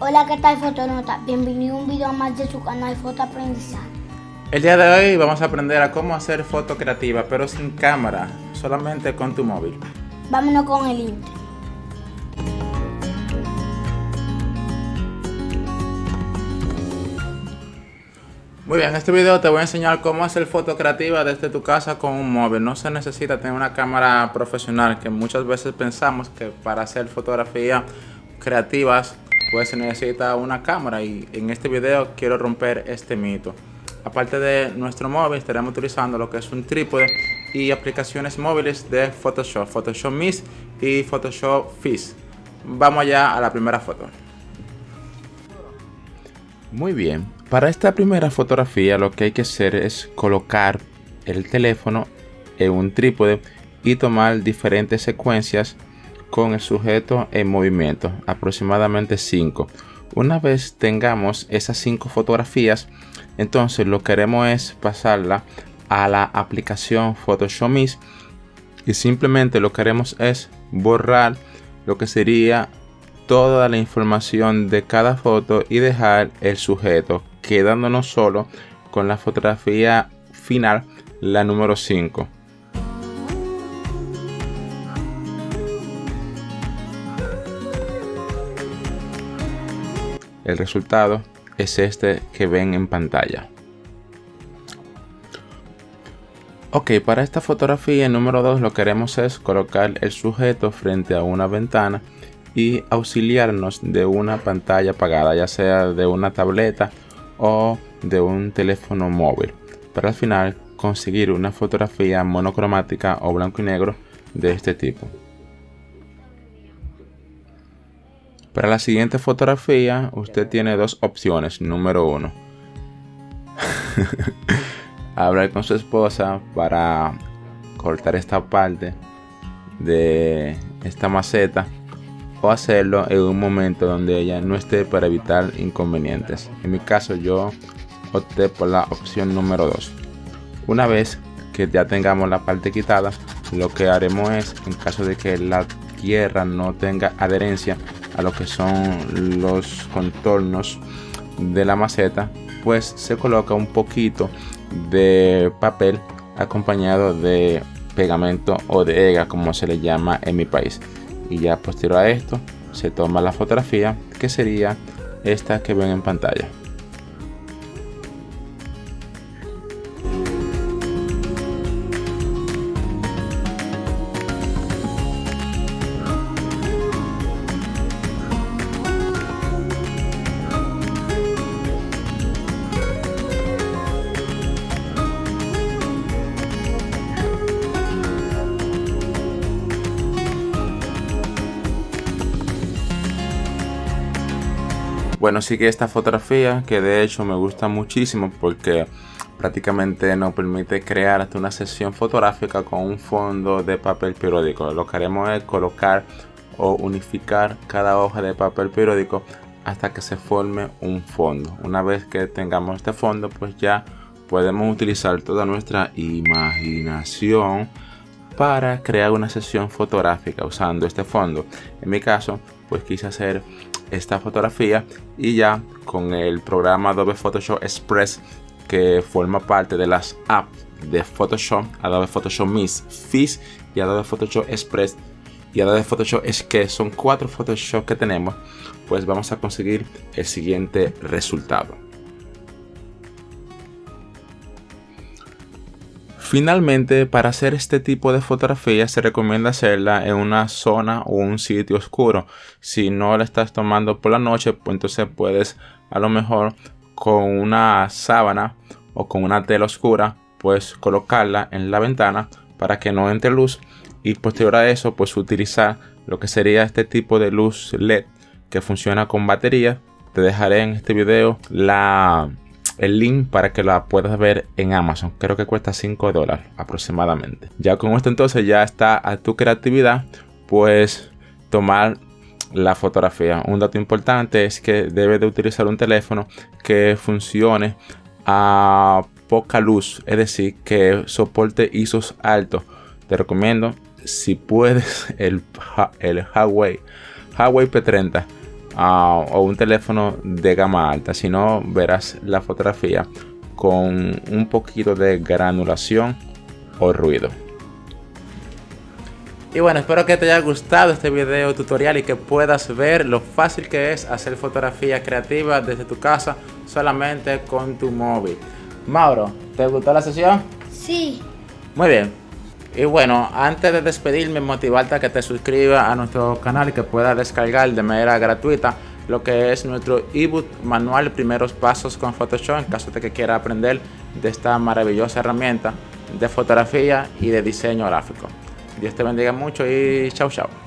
Hola, ¿qué tal fotonota? Bienvenido a un video más de su canal Fotoaprendizaje. El día de hoy vamos a aprender a cómo hacer foto creativa, pero sin cámara, solamente con tu móvil. Vámonos con el intro. Muy bien, en este video te voy a enseñar cómo hacer foto creativa desde tu casa con un móvil. No se necesita tener una cámara profesional, que muchas veces pensamos que para hacer fotografías creativas pues se necesita una cámara y en este video quiero romper este mito. Aparte de nuestro móvil estaremos utilizando lo que es un trípode y aplicaciones móviles de Photoshop, Photoshop Mist y Photoshop Fizz. Vamos allá a la primera foto. Muy bien, para esta primera fotografía lo que hay que hacer es colocar el teléfono en un trípode y tomar diferentes secuencias con el sujeto en movimiento, aproximadamente 5. Una vez tengamos esas 5 fotografías, entonces lo que haremos es pasarla a la aplicación Photoshop Mist y simplemente lo que haremos es borrar lo que sería toda la información de cada foto y dejar el sujeto quedándonos solo con la fotografía final la número 5 el resultado es este que ven en pantalla Ok, para esta fotografía número 2 lo que haremos es colocar el sujeto frente a una ventana y auxiliarnos de una pantalla apagada, ya sea de una tableta o de un teléfono móvil, para al final conseguir una fotografía monocromática o blanco y negro de este tipo. Para la siguiente fotografía, usted tiene dos opciones. Número uno, hablar con su esposa para cortar esta parte de esta maceta o hacerlo en un momento donde ella no esté para evitar inconvenientes. En mi caso yo opté por la opción número 2. Una vez que ya tengamos la parte quitada, lo que haremos es, en caso de que la tierra no tenga adherencia a lo que son los contornos de la maceta, pues se coloca un poquito de papel acompañado de pegamento o de ega como se le llama en mi país. Y ya posterior a esto se toma la fotografía que sería esta que ven en pantalla Bueno, sí que esta fotografía, que de hecho me gusta muchísimo porque prácticamente nos permite crear hasta una sesión fotográfica con un fondo de papel periódico. Lo que haremos es colocar o unificar cada hoja de papel periódico hasta que se forme un fondo. Una vez que tengamos este fondo, pues ya podemos utilizar toda nuestra imaginación para crear una sesión fotográfica usando este fondo. En mi caso, pues quise hacer esta fotografía y ya con el programa Adobe Photoshop Express que forma parte de las apps de Photoshop, Adobe Photoshop Mist, Fizz y Adobe Photoshop Express y Adobe Photoshop es que son cuatro Photoshop que tenemos, pues vamos a conseguir el siguiente resultado. Finalmente, para hacer este tipo de fotografía se recomienda hacerla en una zona o un sitio oscuro. Si no la estás tomando por la noche, pues entonces puedes a lo mejor con una sábana o con una tela oscura, pues colocarla en la ventana para que no entre luz y posterior a eso pues utilizar lo que sería este tipo de luz LED que funciona con batería. Te dejaré en este video la el link para que la puedas ver en Amazon. Creo que cuesta 5 dólares aproximadamente. Ya con esto entonces ya está a tu creatividad, pues tomar la fotografía. Un dato importante es que debes de utilizar un teléfono que funcione a poca luz, es decir, que soporte ISOs altos. Te recomiendo, si puedes, el, el Huawei, Huawei P30 o un teléfono de gama alta, si no verás la fotografía con un poquito de granulación o ruido. Y bueno, espero que te haya gustado este video tutorial y que puedas ver lo fácil que es hacer fotografía creativa desde tu casa solamente con tu móvil. Mauro, ¿te gustó la sesión? Sí. Muy bien. Y bueno, antes de despedirme, motivarte a que te suscribas a nuestro canal y que puedas descargar de manera gratuita lo que es nuestro ebook manual primeros pasos con Photoshop en caso de que quiera aprender de esta maravillosa herramienta de fotografía y de diseño gráfico. Dios te bendiga mucho y chao chao.